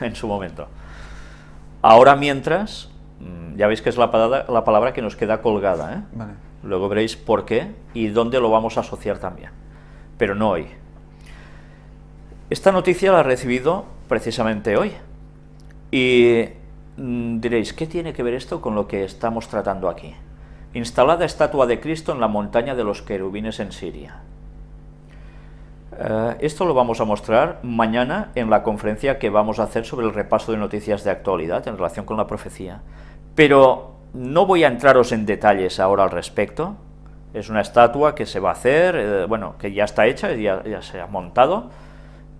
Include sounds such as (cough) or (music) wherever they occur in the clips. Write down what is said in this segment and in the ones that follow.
(laughs) en su momento. Ahora mientras, mm, ya veis que es la palabra, la palabra que nos queda colgada, ¿eh? Vale. luego veréis por qué y dónde lo vamos a asociar también, pero no hoy. Esta noticia la he recibido precisamente hoy, y mm, diréis, ¿qué tiene que ver esto con lo que estamos tratando aquí? Instalada estatua de Cristo en la montaña de los querubines en Siria. Eh, esto lo vamos a mostrar mañana en la conferencia que vamos a hacer sobre el repaso de noticias de actualidad en relación con la profecía. Pero no voy a entraros en detalles ahora al respecto. Es una estatua que se va a hacer, eh, bueno, que ya está hecha, ya, ya se ha montado.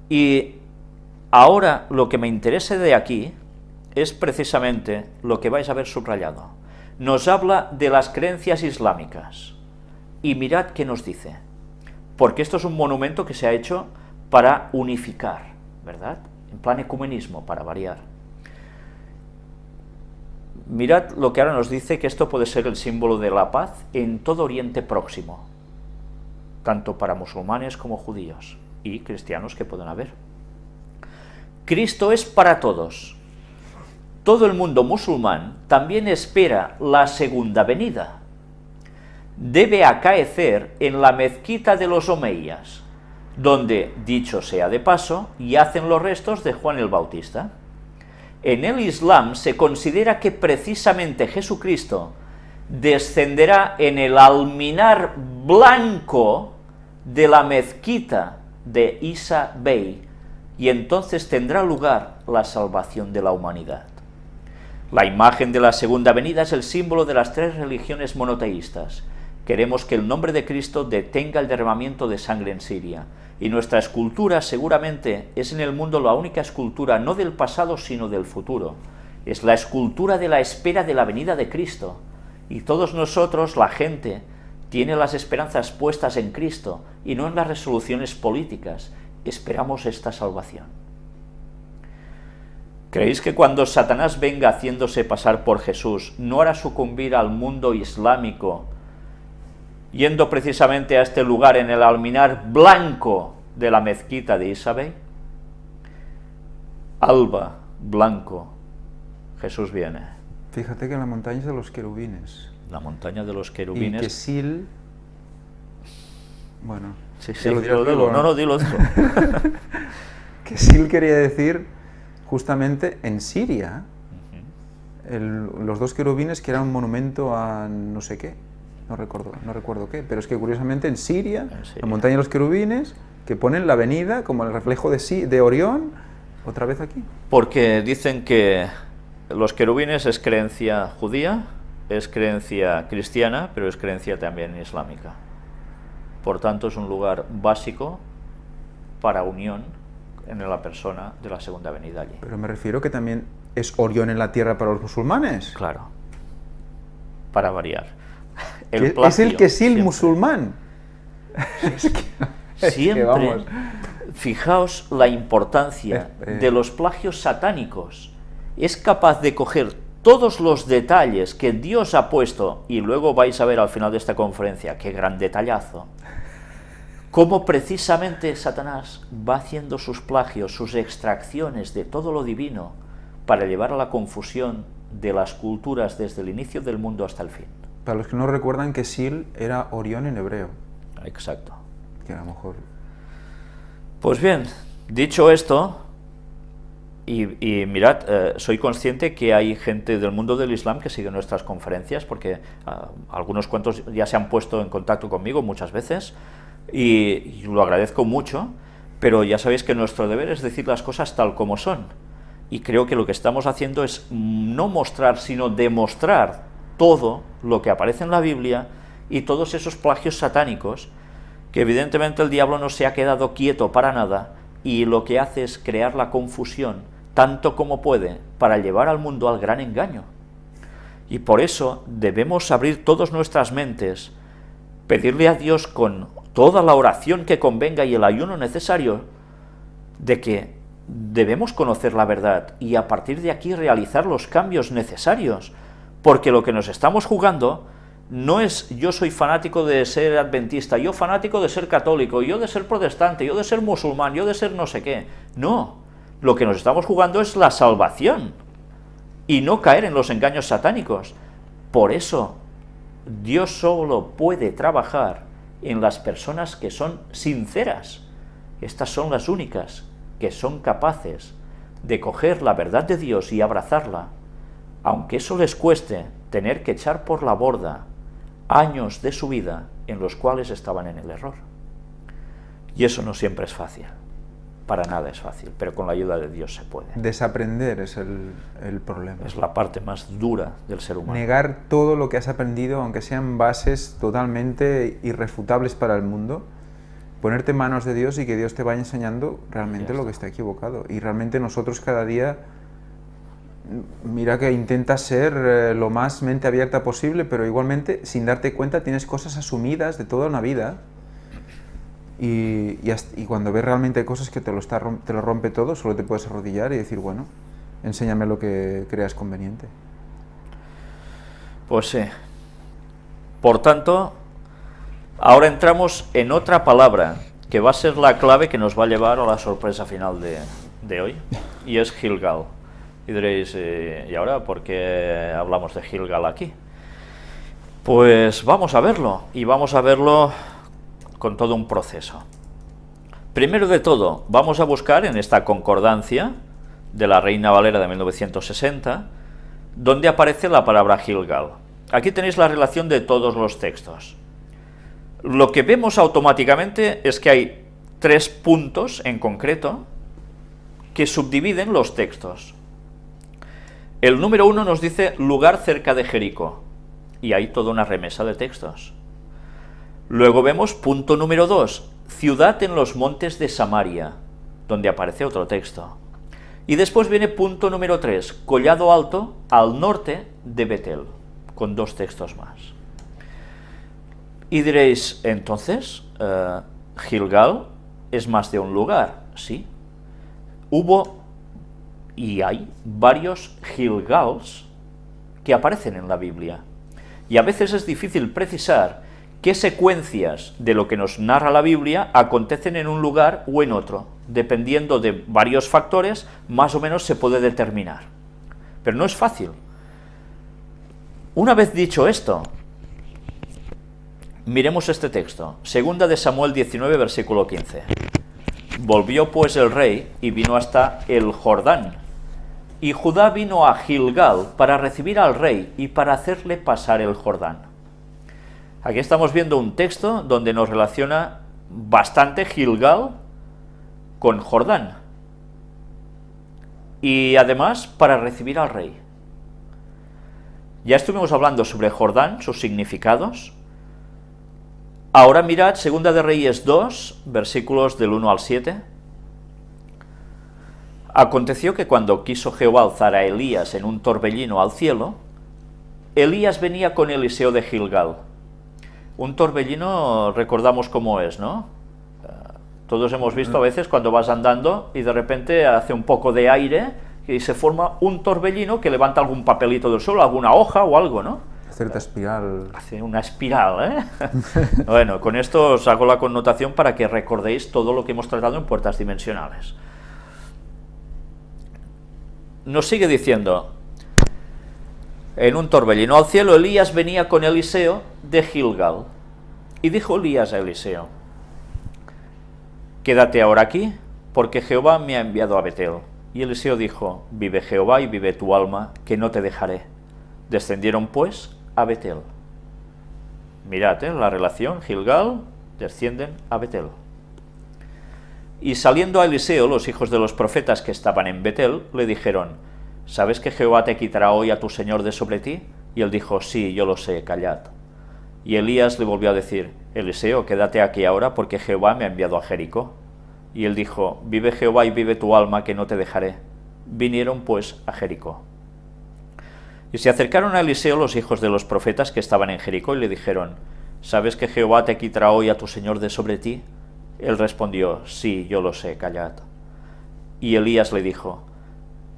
Y ahora lo que me interesa de aquí es precisamente lo que vais a ver subrayado. Nos habla de las creencias islámicas. Y mirad qué nos dice. Porque esto es un monumento que se ha hecho para unificar, ¿verdad? En plan ecumenismo, para variar. Mirad lo que ahora nos dice, que esto puede ser el símbolo de la paz en todo Oriente Próximo, tanto para musulmanes como judíos y cristianos que puedan haber. Cristo es para todos, todo el mundo musulmán también espera la segunda venida. Debe acaecer en la mezquita de los Omeyas, donde, dicho sea de paso, yacen los restos de Juan el Bautista. En el Islam se considera que precisamente Jesucristo descenderá en el alminar blanco de la mezquita de Isa Bey, y entonces tendrá lugar la salvación de la humanidad. La imagen de la segunda venida es el símbolo de las tres religiones monoteístas. Queremos que el nombre de Cristo detenga el derramamiento de sangre en Siria, y nuestra escultura seguramente es en el mundo la única escultura no del pasado sino del futuro. Es la escultura de la espera de la venida de Cristo, y todos nosotros, la gente, tiene las esperanzas puestas en Cristo y no en las resoluciones políticas. Esperamos esta salvación. ¿Creéis que cuando Satanás venga haciéndose pasar por Jesús, no hará sucumbir al mundo islámico, yendo precisamente a este lugar en el alminar blanco de la mezquita de Isabel? Alba, blanco, Jesús viene. Fíjate que en la montaña de los querubines. La montaña de los querubines. Y que Sil... Bueno... Sí, sí, dilo, dilo, no, no, dilo, dilo. (laughs) que Sil quería decir justamente en Siria, los dos querubines que eran un monumento a no sé qué, no recuerdo, no recuerdo qué, pero es que curiosamente en Siria, la montaña de los querubines, que ponen la avenida como el reflejo de, de Orión, otra vez aquí. Porque dicen que los querubines es creencia judía, es creencia cristiana, pero es creencia también islámica. Por tanto, es un lugar básico para unión en la persona de la segunda venida allí. Pero me refiero que también es Orión en la tierra para los musulmanes. Claro, para variar. Es el que es el musulmán. (laughs) (laughs) siempre, fijaos la importancia eh, eh. de los plagios satánicos. Es capaz de coger todos los detalles que Dios ha puesto, y luego vais a ver al final de esta conferencia, qué gran detallazo, cómo precisamente Satanás va haciendo sus plagios, sus extracciones de todo lo divino para llevar a la confusión de las culturas desde el inicio del mundo hasta el fin. Para los que no recuerdan que Sil era Orión en hebreo. Exacto. Que a lo mejor... Pues bien, dicho esto, y, mirad, eh, soy consciente que hay gente del mundo del Islam que sigue nuestras conferencias, porque ah, algunos cuantos ya se han puesto en contacto conmigo muchas veces, y, lo agradezco mucho, pero ya sabéis que nuestro deber es decir las cosas tal como son. Y creo que lo que estamos haciendo es no mostrar, sino demostrar todo lo que aparece en la Biblia y todos esos plagios satánicos, que evidentemente el diablo no se ha quedado quieto para nada y lo que hace es crear la confusión tanto como puede para llevar al mundo al gran engaño. Y por eso debemos abrir todas nuestras mentes, pedirle a Dios con toda la oración que convenga y el ayuno necesario de que debemos conocer la verdad y a partir de aquí realizar los cambios necesarios, porque lo que nos estamos jugando no es yo soy fanático de ser adventista, yo fanático de ser católico, yo de ser protestante, yo de ser musulmán, yo de ser no sé qué. No, Lo que nos estamos jugando es la salvación y no caer en los engaños satánicos. Por eso, Dios solo puede trabajar en las personas que son sinceras. Estas son las únicas que son capaces de coger la verdad de Dios y abrazarla, aunque eso les cueste tener que echar por la borda años de su vida en los cuales estaban en el error. Y eso no siempre es fácil, para nada es fácil, pero con la ayuda de Dios se puede. Desaprender es el, el problema. Es la parte más dura del ser humano. Negar todo lo que has aprendido, aunque sean bases totalmente irrefutables para el mundo, ponerte en manos de Dios y que Dios te vaya enseñando realmente lo que está equivocado. Y realmente nosotros cada día, mira que intentas ser eh, lo más mente abierta posible, pero igualmente, sin darte cuenta, tienes cosas asumidas de toda una vida. Y, hasta- y cuando ves realmente cosas que te lo, está, te lo rompe todo, solo te puedes arrodillar y decir, bueno, enséñame lo que creas conveniente. Pues sí. Por tanto, ahora entramos en otra palabra que va a ser la clave que nos va a llevar a la sorpresa final de, de hoy, y es Gilgal. Y diréis, eh, ¿y ahora por qué hablamos de Gilgal aquí? Pues vamos a verlo, y vamos a verlo con todo un proceso. Primero de todo, vamos a buscar en esta concordancia de la Reina Valera de 1960, donde aparece la palabra Gilgal. Aquí tenéis la relación de todos los textos. Lo que vemos automáticamente es que hay tres puntos en concreto que subdividen los textos. El número uno nos dice lugar cerca de Jericó, y hay toda una remesa de textos. Luego vemos punto número 2, ciudad en los montes de Samaria, donde aparece otro texto. Y después viene punto número 3, collado alto al norte de Betel, con dos textos más. Y diréis, entonces, eh, Gilgal es más de un lugar, ¿sí? Hubo y hay varios Gilgals que aparecen en la Biblia. Y a veces es difícil precisar qué secuencias de lo que nos narra la Biblia acontecen en un lugar o en otro. Dependiendo de varios factores, más o menos se puede determinar. Pero no es fácil. Una vez dicho esto, miremos este texto. Segunda de Samuel 19, versículo 15. Volvió pues el rey y vino hasta el Jordán. Y Judá vino a Gilgal para recibir al rey y para hacerle pasar el Jordán. Aquí estamos viendo un texto donde nos relaciona bastante Gilgal con Jordán. Y además para recibir al rey. Ya estuvimos hablando sobre Jordán, sus significados. Ahora mirad, Segunda de Reyes 2, versículos del 1 al 7. Aconteció que cuando quiso Jehová alzar a Elías en un torbellino al cielo, Elías venía con Eliseo de Gilgal. Un torbellino recordamos cómo es, ¿no? Eh, Todos hemos visto a veces cuando vas andando y de repente hace un poco de aire y se forma un torbellino que levanta algún papelito del suelo, alguna hoja o algo, ¿no? Cierta espiral. Hace una espiral, ¿eh? (laughs) bueno, con esto os hago la connotación para que recordéis todo lo que hemos tratado en puertas dimensionales. Nos sigue diciendo, en un torbellino al cielo, Elías venía con Eliseo de Gilgal. Y dijo Elías a Eliseo, quédate ahora aquí, porque Jehová me ha enviado a Betel. Y Eliseo dijo, vive Jehová y vive tu alma, que no te dejaré. Descendieron pues a Betel. Mirad, ¿eh? la relación, Gilgal, descienden a Betel. Y saliendo a Eliseo, los hijos de los profetas que estaban en Betel, le dijeron, ¿sabes que Jehová te quitará hoy a tu señor de sobre ti? Y él dijo, sí, yo lo sé, callad. Y Elías le volvió a decir, Eliseo, quédate aquí ahora, porque Jehová me ha enviado a Jericó. Y él dijo, vive Jehová y vive tu alma, que no te dejaré. Vinieron pues a Jericó. Y se acercaron a Eliseo los hijos de los profetas que estaban en Jericó y le dijeron, ¿sabes que Jehová te quitará hoy a tu señor de sobre ti? Él respondió, sí, yo lo sé, callad. Y Elías le dijo,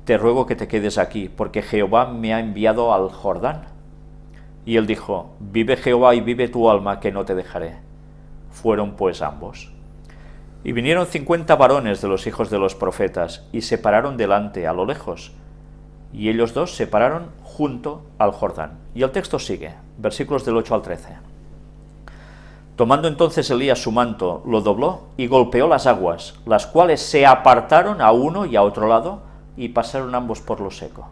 te ruego que te quedes aquí, porque Jehová me ha enviado al Jordán. Y él dijo, vive Jehová y vive tu alma, que no te dejaré. Fueron pues ambos. Y vinieron cincuenta varones de los hijos de los profetas, y se pararon delante, a lo lejos, y ellos dos se pararon junto al Jordán. Y el texto sigue, versículos del 8 al 13. Tomando entonces Elías su manto, lo dobló y golpeó las aguas, las cuales se apartaron a uno y a otro lado, y pasaron ambos por lo seco.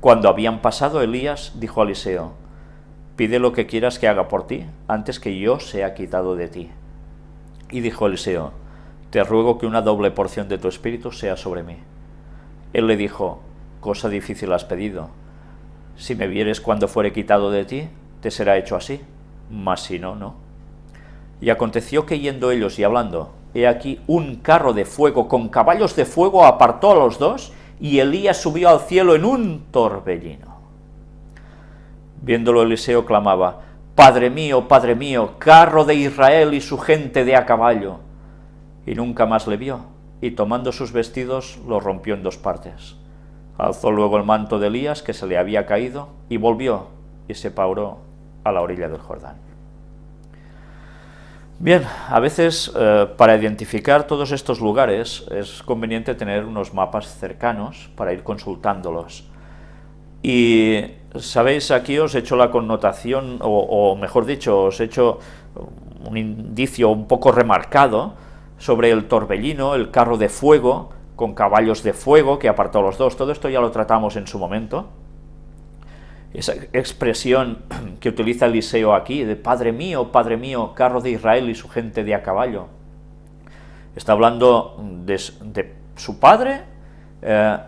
Cuando habían pasado, Elías dijo a Eliseo, pide lo que quieras que haga por ti, antes que yo sea quitado de ti. Y dijo Eliseo, te ruego que una doble porción de tu espíritu sea sobre mí. Él le dijo, cosa difícil has pedido. Si me vieres cuando fuere quitado de ti, te será hecho así, mas si no, no. Y aconteció que yendo ellos y hablando, he aquí un carro de fuego con caballos de fuego apartó a los dos, y Elías subió al cielo en un torbellino. Viéndolo Eliseo clamaba, Padre mío, Padre mío, carro de Israel y su gente de a caballo. Y nunca más le vio, y tomando sus vestidos lo rompió en dos partes. Alzó luego el manto de Elías que se le había caído, y volvió, y se pauró a la orilla del Jordán. Bien, a veces eh, para identificar todos estos lugares es conveniente tener unos mapas cercanos para ir consultándolos. Y sabéis, aquí os he hecho la connotación, o, mejor dicho, os he hecho un indicio un poco remarcado sobre el torbellino, el carro de fuego, con caballos de fuego que apartó los dos. Todo esto ya lo tratamos en su momento esa expresión (clears throat) que utiliza Eliseo aquí, de Padre mío, Padre mío, carro de Israel y su gente de a caballo. Está hablando de, su padre, eh,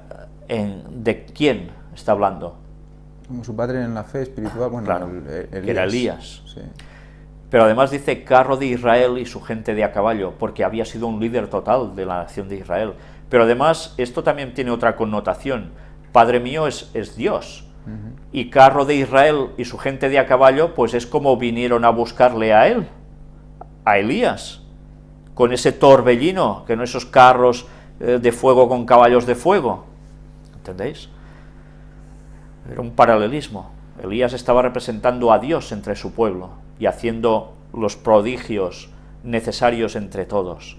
¿de quién está hablando? Como su padre en la fe espiritual, bueno, claro, que era Elías. Pero además dice carro de Israel y su gente de a caballo, porque había sido un líder total de la nación de Israel. Pero además, esto también tiene otra connotación. Padre mío es, es Dios, y carro de Israel y su gente de a caballo, pues es como vinieron a buscarle a él, a Elías, con ese torbellino, que no esos carros eh, de fuego con caballos de fuego, ¿entendéis? Era un paralelismo. Elías estaba representando a Dios entre su pueblo y haciendo los prodigios necesarios entre todos.